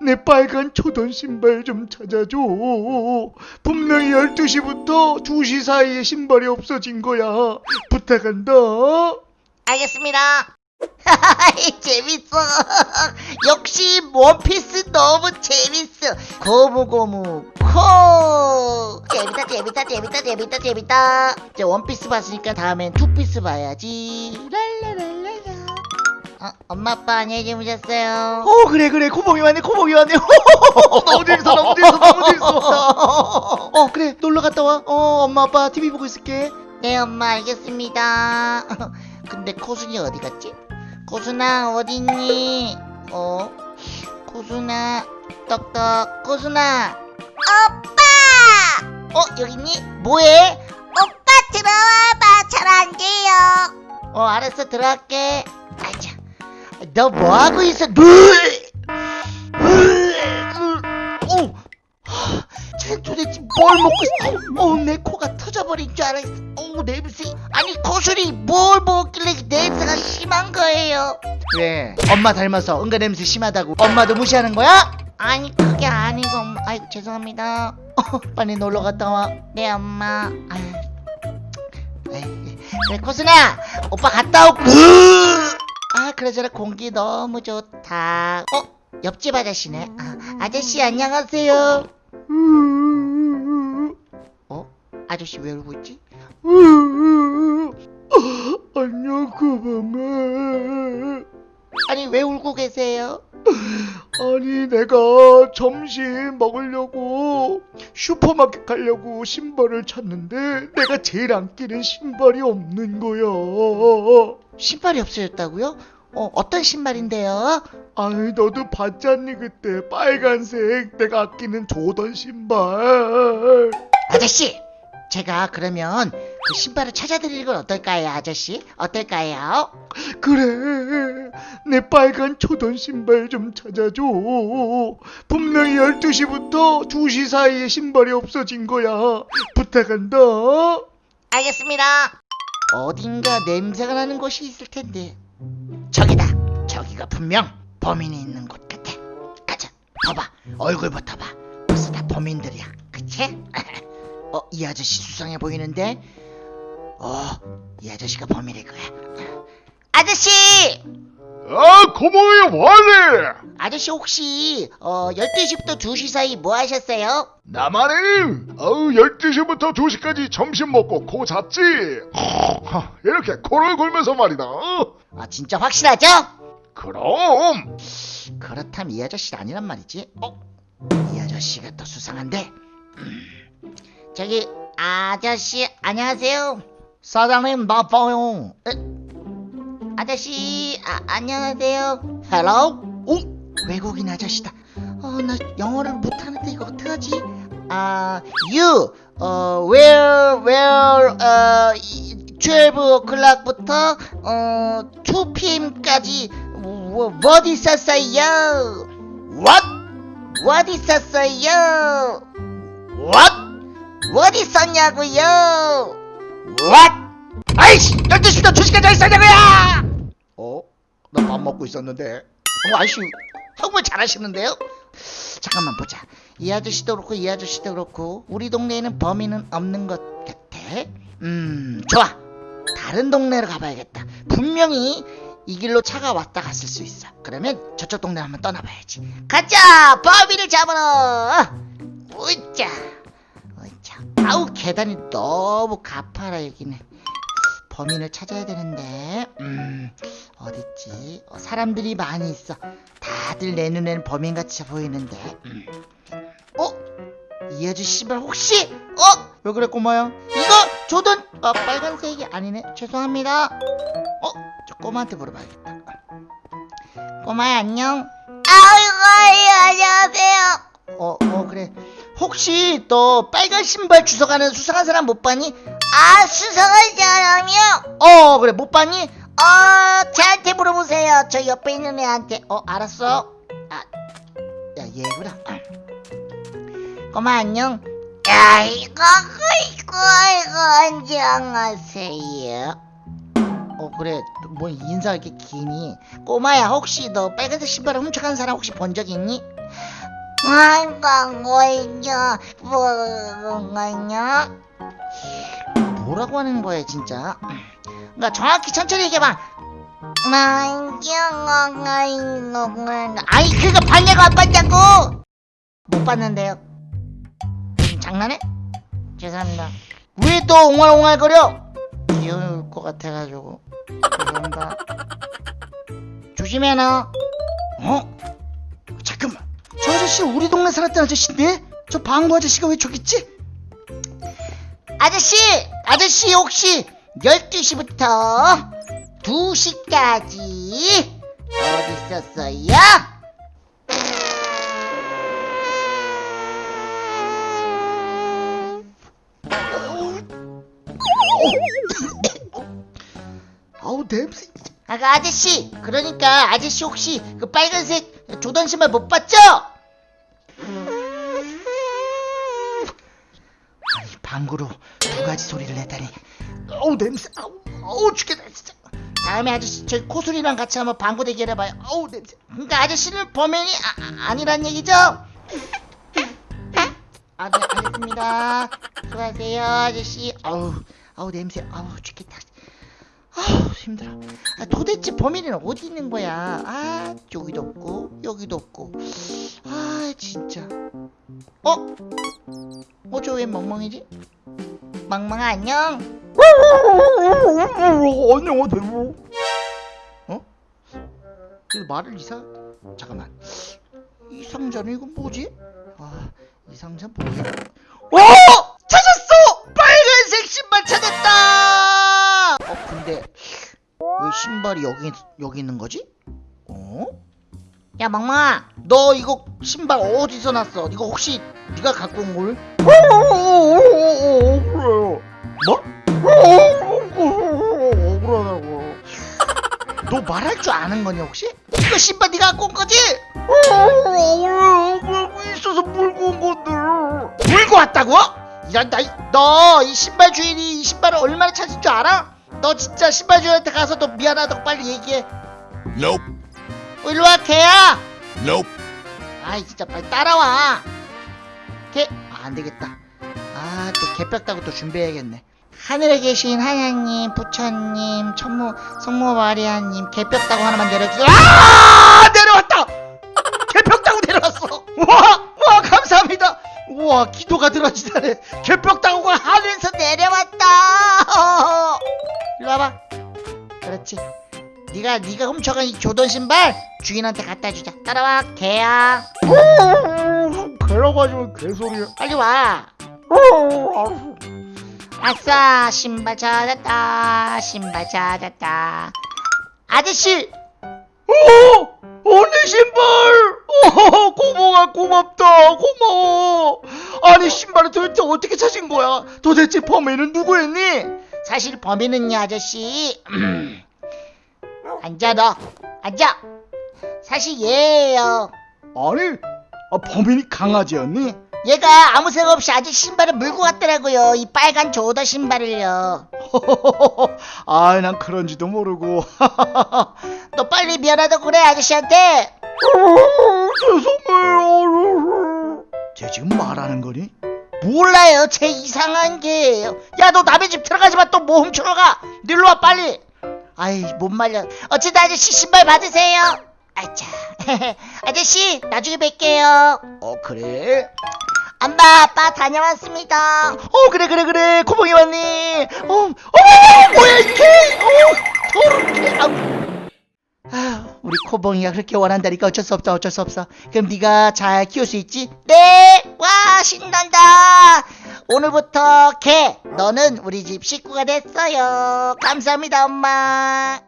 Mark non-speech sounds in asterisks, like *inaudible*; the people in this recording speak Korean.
내 빨간 조던 신발 좀 찾아줘. 분명히 12시부터 2시 사이에 신발이 없어진 거야. 부탁한다. 알겠습니다. *laughs* 재밌어. 역시 원피스 너무 재밌어. 고무고무 코. 재밌다 재밌다 재밌다 재밌다 재밌다. 이제 원피스 봤으니까 다음엔 투피스 봐야지. 랄라랄라라. 어, 엄마 아빠 안녕히 주무셨어요. 어 그래 그래 코봉이 왔네 코봉이 왔네. *laughs* 너무 재밌어 너무 재밌어 너무 재밌어. *laughs* 어 그래 놀러 갔다 와. 어 엄마 아빠 TV 보고 있을게. 네 엄마 알겠습니다. *laughs* 근데 코순이 어디 갔지? 코순아 어디 있니? 어? 코순아 떡떡 코순아 오빠! 어 여기 있니? 뭐해? 오빠 들어와봐 잘 안 돼요. 어 알았어 들어갈게. 너 뭐하고 있어? 오! 쟤 도대체 뭘 먹고 있어? 어, 내 코가 터져버린 줄 알았어. 어, 냄새. 아니, 코술이 뭘 먹길래 냄새가 심한 거예요? 왜? 엄마 닮아서 응가 냄새 심하다고. 엄마도 무시하는 거야? 아니, 그게 아니고, 엄마. 아이고, 죄송합니다. 어, 빨리 놀러 갔다 와. 네, 엄마. 아유. 에이, 그래, 코순아! 오빠 갔다 오고. 아, 그러저래 공기 너무 좋다. 어? 옆집 아저씨네. 아, 아저씨, 안녕하세요. 어? 아저씨 왜 울고 있지? 안녕 코봉아. 아니, 왜 울고 계세요? 아니 내가 점심 먹으려고 슈퍼마켓 가려고 신발을 찾는데 내가 제일 안 끼는 신발이 없는 거야. 신발이 없어졌다고요? 어, 어떤 신발인데요? 아니 너도 봤잖니 그때 빨간색 내가 아끼는 조던 신발. 아저씨! 제가 그러면 그 신발을 찾아드리는 건 어떨까요, 아저씨? 어떨까요? 그래 내 빨간 초던 신발 좀 찾아줘. 분명히 12시부터 2시 사이에 신발이 없어진 거야. 부탁한다. 알겠습니다. 어딘가 냄새가 나는 곳이 있을 텐데. 저기다. 저기가 분명 범인이 있는 곳 같아. 가자. 봐봐. 얼굴부터 봐. 벌써 다 범인들이야. 그치? *laughs* 어, 이 아저씨 수상해 보이는데? 어, 이 아저씨가 범인일 거야. 아저씨! 아, 고모의 원래! 아저씨 혹시 어 12시부터 2시 사이 뭐 하셨어요? 나만이, 어우, 12시부터 2시까지 점심 먹고 코 잤지? 하, 이렇게 코를 골면서 말이다. 어? 아 진짜 확실하죠? 그럼, 그렇다면 이 아저씨 아니란 말이지. 어? 이 아저씨가 더 수상한데. 음, 저기 아저씨 안녕하세요. 사장님 나빠요. 에? 아저씨 아, 안녕하세요. Hello? 오 외국인 아저씨다. 어나 영어를 못하는데 이거 어떡하지? 아 you 어 where where 어 12 o'clock부터 어 2 pm까지 뭐, 뭐 있었어요? What? What 있었어요? What? What 있었냐고요? What? 아이씨! 12시부터 2시까지 어 있었냐고요! 어? 나 밥 먹고 있었는데 어 아저씨 정말 잘하시는데요? 잠깐만 보자 이 아저씨도 그렇고 이 아저씨도 그렇고 우리 동네에는 범인은 없는 것 같아 음 좋아 다른 동네로 가봐야겠다 분명히 이 길로 차가 왔다 갔을 수 있어 그러면 저쪽 동네 한번 떠나봐야지 가자 범인을 잡으러 우짜 아우 계단이 너무 가파라 여기는. 범인을 찾아야 되는데. 음 어딨지? 어, 사람들이 많이 있어. 다들 내 눈에는 범인같이 보이는데. 음. 어? 이 아저씨 신발 혹시? 어? 왜 그래 꼬마야? 이거 조던! 어, 빨간색이 아니네. 죄송합니다. 어? 저 꼬마한테 물어봐야겠다. 꼬마야 안녕. 아이고 안녕하세요. 어, 어 그래 혹시 너 빨간 신발 주워가는 수상한 사람 못 봤니? 아 수상한 사람이요? 어 그래 못 봤니? 어 저한테 물어보세요 저 옆에 있는 애한테 어 알았어 아야 얘구나 아. 꼬마 안녕 아이고 아이고 아이고 안녕하세요 어 그래 뭐 인사가 이렇게 기니 꼬마야 혹시 너 빨간색 신발을 훔쳐간 사람 혹시 본 적 있니? 아이고 뭐냐? 뭐라고 하는 거야 진짜? 그러니까 정확히 천천히 얘기해봐. 아이 그거 봤냐고 안 봤냐고! 못 봤는데요. 지금 장난해? 죄송합니다. 왜 또 옹알옹알거려? 귀여울 것 같아가지고. 죄송합니다. 조심해 너. 어? 아저씨 우리 동네 살았던 아저씨인데 저 방구 아저씨가 왜 저기 있지? 아저씨 아저씨 혹시 12시부터 2시까지 어디 있었어요? 아우 냄새 아, 그 아저씨 그러니까 아저씨 혹시 그 빨간색 조던 신발 못 봤죠? 방구로 두 가지 소리를 내다니 어우 냄새 아우 어우 죽겠다 진짜 다음에 아저씨 저희 코술이랑 같이 한번 방구 대결 해봐요 어우 냄새 그러니까 아저씨는 범인이 아, 아니란 얘기죠? 아, 네, 알겠습니다. 수고하세요, 아저씨. 아우, 아우, 냄새. 아우, 죽겠다. 아우, 힘들어. 아, 도대체 범인은 어디 있는 거야? 아, 여기도 없고, 여기도 없고. 아, 진짜. 어? 어, 저 왜 멍멍이지? 멍멍아, 안녕. *laughs* 안녕하세요. 어? 그 말을 이상... 잠깐만. 이 상자는 이거 뭐지? 아, 이 상자 뭐야? 오! 찾았어! 빨간색 신발 찾았다! 어, 근데 왜 신발이 여기 여기 있는 거지? 어? 야, 멍멍아, 너 이거 신발 어디서 났어? 이거 혹시 네가 갖고 온 걸? *laughs* 뭐? 억울하다고. 너 말할 줄 아는 거냐 혹시? 이거 신발 네가 갖고 온 거지? 억울하고 있어서 물고 온 건데. 물고 왔다고? 이런 너이 신발 주인이 이 신발을 얼마나 찾을 줄 알아? 너 진짜 신발 주인한테 가서 너 미안하다고 빨리 얘기해. Nope. 어, 일로 와 개야. Nope. 아이 진짜 빨리 따라와. 개. 아, 안 되겠다. 아또 개벽다고 또 준비해야겠네. 하늘에 계신 하나님, 부처님, 천무, 성모 마리아님, 개벽다고 하나만 내려주세요. 아 내려왔다. 개벽다고 내려왔어. 와, 와 감사합니다. 우와 기도가 들어지다네. 개벽다고가 하늘에서 내려왔다. *laughs* 일로 와봐. 그렇지. 네가 네가 훔쳐간 이 조던 신발 주인한테 갖다 주자. 따라와 개야. 개라고 하지만 개소리야. 빨리 와. 아싸 신발 찾았다. 신발 찾았다. 아저씨 어! 어, 내 신발! 어, 고모가 고맙다. 고마워. 아니, 신발을 도대체 어떻게 찾은 거야? 도대체 범인은 누구였니? 사실 범인은요 아저씨 *clears throat* 앉아 너 앉아 사실 얘예요 아니, 아, 범인이 강아지였니? 얘가 아무 생각 없이 아저씨 신발을 물고 갔더라고요. 이 빨간 조더 신발을요. *laughs* 아, 난 그런지도 모르고. *laughs* 너 빨리 미안하다고 그래 아저씨한테. 죄송해요. 쟤 지금 말하는 거니? 몰라요. 제 이상한 개예요. 야 너 남의 집 들어가지 마. 또 뭐 훔쳐러 가. 일로 와 빨리. 아이 못 말려. 어쨌든 아저씨 신발 받으세요. 아차. *laughs* 아저씨 나중에 뵐게요. 어, 그래? 엄마 아빠 다녀왔습니다 어, 그래, 그래, 그래. 고봉이 왔니? 어, 어, 뭐야, 이게? 어, 더럽게. 아우. 아휴, 우리 코봉이가 그렇게 원한다니까 어쩔 수 없다 어쩔 수 없어 그럼 네가 잘 키울 수 있지? 네와 신난다 오늘부터 개 너는 우리 집 식구가 됐어요 감사합니다 엄마